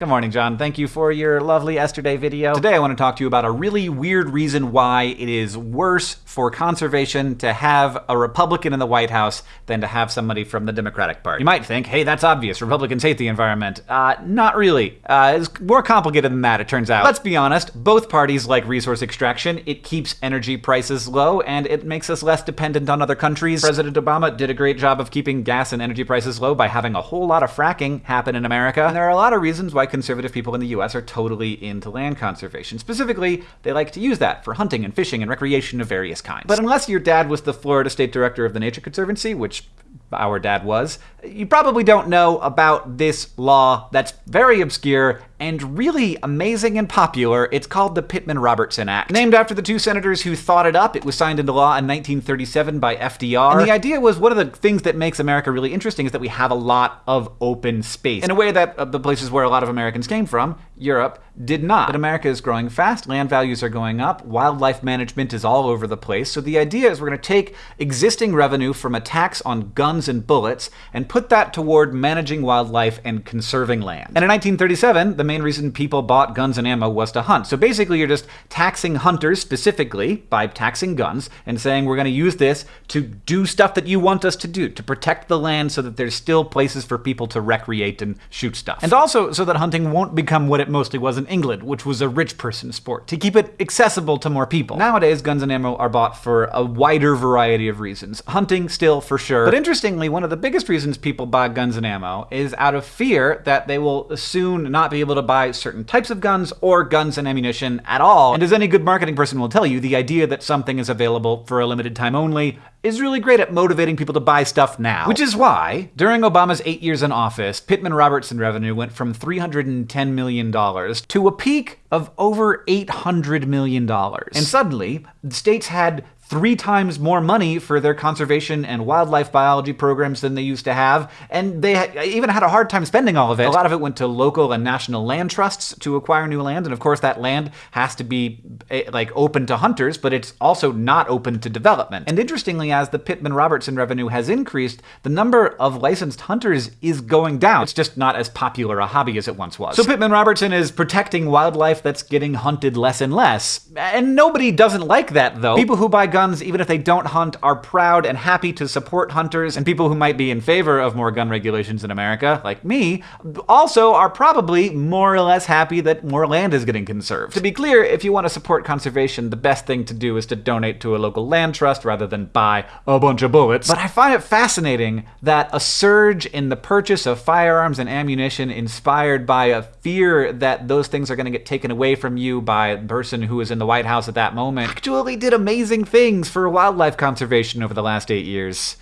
Good morning, John. Thank you for your lovely yesterday video. Today I want to talk to you about a really weird reason why it is worse for conservation to have a Republican in the White House than to have somebody from the Democratic Party. You might think, hey, that's obvious. Republicans hate the environment. Uh, not really. Uh, it's more complicated than that, it turns out. Let's be honest, both parties like resource extraction. It keeps energy prices low, and it makes us less dependent on other countries. President Obama did a great job of keeping gas and energy prices low by having a whole lot of fracking happen in America. And there are a lot of reasons why conservative people in the US are totally into land conservation. Specifically, they like to use that for hunting and fishing and recreation of various kinds. But unless your dad was the Florida State Director of the Nature Conservancy, which our dad was, you probably don't know about this law that's very obscure and really amazing and popular. It's called the Pittman-Robertson Act. Named after the two senators who thought it up, it was signed into law in 1937 by FDR. And the idea was one of the things that makes America really interesting is that we have a lot of open space in a way that uh, the places where a lot of Americans came from, Europe, did not. But America is growing fast, land values are going up, wildlife management is all over the place. So the idea is we're going to take existing revenue from a tax on guns and bullets and put that toward managing wildlife and conserving land. And in 1937, the main reason people bought guns and ammo was to hunt. So basically, you're just taxing hunters specifically by taxing guns and saying we're going to use this to do stuff that you want us to do, to protect the land so that there's still places for people to recreate and shoot stuff. And also so that hunting won't become what it mostly was in England, which was a rich person sport, to keep it accessible to more people. Nowadays, guns and ammo are bought for a wider variety of reasons. Hunting, still, for sure. But interestingly, one of the biggest reasons people buy guns and ammo is out of fear that they will soon not be able to buy certain types of guns or guns and ammunition at all. And as any good marketing person will tell you, the idea that something is available for a limited time only is really great at motivating people to buy stuff now. Which is why, during Obama's eight years in office, Pittman Robertson revenue went from $310 million to a peak of over $800 million. And suddenly, states had three times more money for their conservation and wildlife biology programs than they used to have, and they even had a hard time spending all of it. A lot of it went to local and national land trusts to acquire new land, and of course that land has to be eh, like open to hunters, but it's also not open to development. And interestingly, as the Pittman-Robertson revenue has increased, the number of licensed hunters is going down. It's just not as popular a hobby as it once was. So Pittman-Robertson is protecting wildlife that's getting hunted less and less. And nobody doesn't like that, though. People who buy guns, even if they don't hunt, are proud and happy to support hunters, and people who might be in favor of more gun regulations in America, like me, also are probably more or less happy that more land is getting conserved. To be clear, if you want to support conservation, the best thing to do is to donate to a local land trust rather than buy a bunch of bullets. But I find it fascinating that a surge in the purchase of firearms and ammunition inspired by a fear that those things are going to get taken away from you by the person who is in the White House at that moment actually did amazing things for wildlife conservation over the last eight years.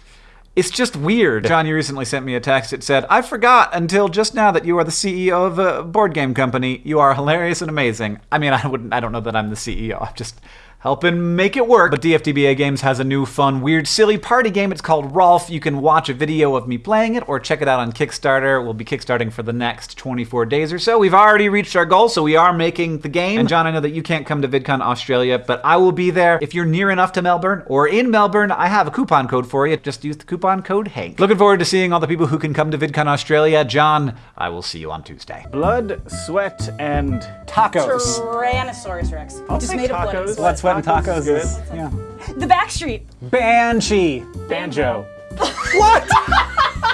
It's just weird. John, you recently sent me a text. It said, I forgot until just now that you are the CEO of a board game company. You are hilarious and amazing. I mean, I wouldn't, I don't know that I'm the CEO. I'm just helping make it work. But DFTBA Games has a new fun, weird, silly party game. It's called ROFL. You can watch a video of me playing it or check it out on Kickstarter. We'll be kickstarting for the next 24 days or so. We've already reached our goal, so we are making the game. And John, I know that you can't come to VidCon Australia, but I will be there. If you're near enough to Melbourne or in Melbourne, I have a coupon code for you. Just use the coupon code HANK. Looking forward to seeing all the people who can come to VidCon Australia. John, I will see you on Tuesday. Blood, sweat, and tacos. Tyrannosaurus Rex. I'll Just take made of blood tacos. sweat. Blood, sweat, and Tacos tacos is is good. yeah. The Backstreet. Banshee. Banjo. What?